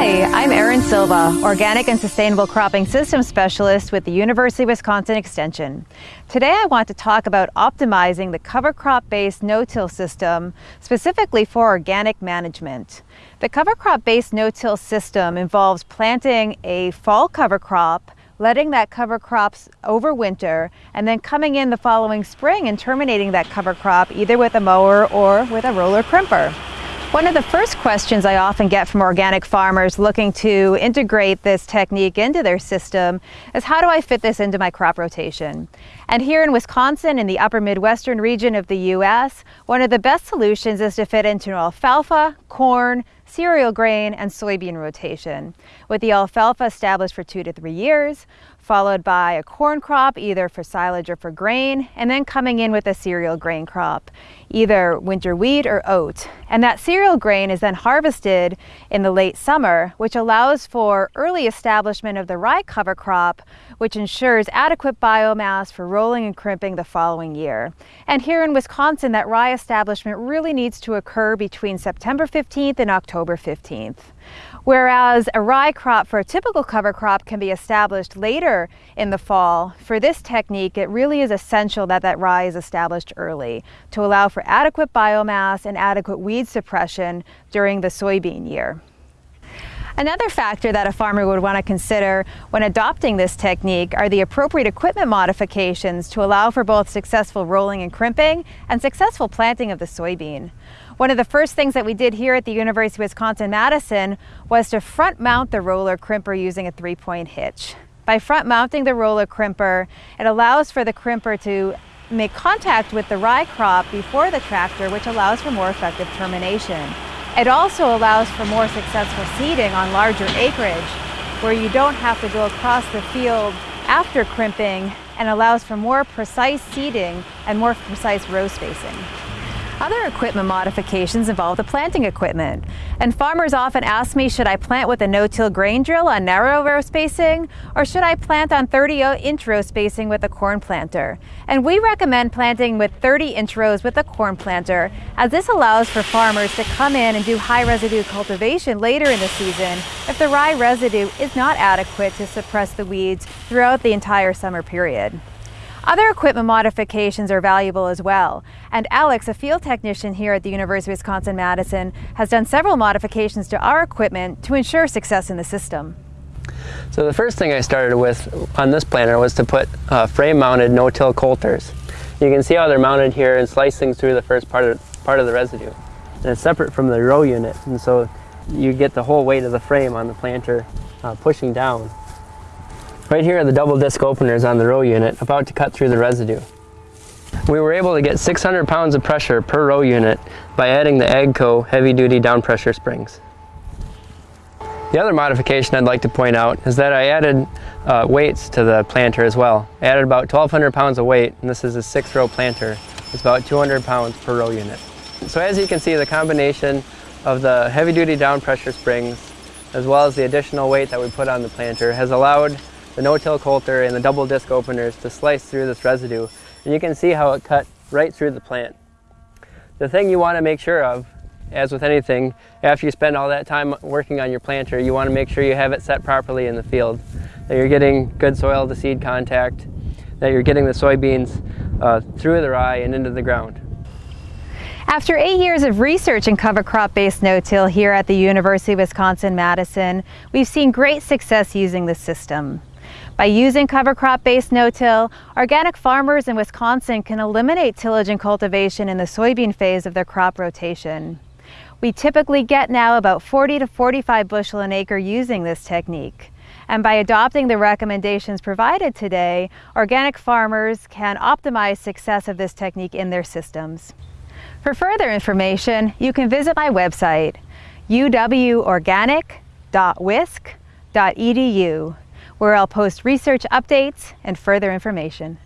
Hi, I'm Erin Silva, Organic and Sustainable Cropping Systems Specialist with the University of Wisconsin Extension. Today I want to talk about optimizing the cover crop-based no-till system, specifically for organic management. The cover crop-based no-till system involves planting a fall cover crop letting that cover crops overwinter, and then coming in the following spring and terminating that cover crop either with a mower or with a roller crimper. One of the first questions I often get from organic farmers looking to integrate this technique into their system is how do I fit this into my crop rotation? And here in Wisconsin, in the upper Midwestern region of the U.S., one of the best solutions is to fit into an alfalfa, corn, cereal grain, and soybean rotation, with the alfalfa established for two to three years, followed by a corn crop either for silage or for grain, and then coming in with a cereal grain crop, either winter wheat or oat. And that cereal grain is then harvested in the late summer, which allows for early establishment of the rye cover crop, which ensures adequate biomass for rolling and crimping the following year. And here in Wisconsin, that rye establishment really needs to occur between September 15th and October 15th. Whereas a rye crop for a typical cover crop can be established later in the fall, for this technique it really is essential that that rye is established early to allow for adequate biomass and adequate weed suppression during the soybean year. Another factor that a farmer would want to consider when adopting this technique are the appropriate equipment modifications to allow for both successful rolling and crimping and successful planting of the soybean. One of the first things that we did here at the University of Wisconsin-Madison was to front mount the roller crimper using a three-point hitch. By front mounting the roller crimper, it allows for the crimper to make contact with the rye crop before the tractor, which allows for more effective termination. It also allows for more successful seeding on larger acreage, where you don't have to go across the field after crimping and allows for more precise seeding and more precise row spacing. Other equipment modifications involve the planting equipment. And farmers often ask me, should I plant with a no-till grain drill on narrow row spacing, or should I plant on 30-inch row spacing with a corn planter? And we recommend planting with 30-inch rows with a corn planter, as this allows for farmers to come in and do high residue cultivation later in the season if the rye residue is not adequate to suppress the weeds throughout the entire summer period. Other equipment modifications are valuable as well, and Alex, a field technician here at the University of Wisconsin-Madison, has done several modifications to our equipment to ensure success in the system. So the first thing I started with on this planter was to put uh, frame-mounted no-till coulters. You can see how they're mounted here and slicing through the first part of, part of the residue. And it's separate from the row unit, and so you get the whole weight of the frame on the planter uh, pushing down. Right here are the double disc openers on the row unit about to cut through the residue. We were able to get 600 pounds of pressure per row unit by adding the AGCO heavy duty down pressure springs. The other modification I'd like to point out is that I added uh, weights to the planter as well. I added about 1,200 pounds of weight, and this is a six row planter. It's about 200 pounds per row unit. So as you can see, the combination of the heavy duty down pressure springs as well as the additional weight that we put on the planter has allowed the no-till coulter and the double disc openers to slice through this residue. And you can see how it cut right through the plant. The thing you want to make sure of, as with anything, after you spend all that time working on your planter, you want to make sure you have it set properly in the field. That you're getting good soil to seed contact, that you're getting the soybeans uh, through the rye and into the ground. After eight years of research in cover crop-based no-till here at the University of Wisconsin-Madison, we've seen great success using the system. By using cover crop-based no-till, organic farmers in Wisconsin can eliminate tillage and cultivation in the soybean phase of their crop rotation. We typically get now about 40 to 45 bushel an acre using this technique. And by adopting the recommendations provided today, organic farmers can optimize success of this technique in their systems. For further information, you can visit my website, uworganic.wisc.edu where I'll post research updates and further information.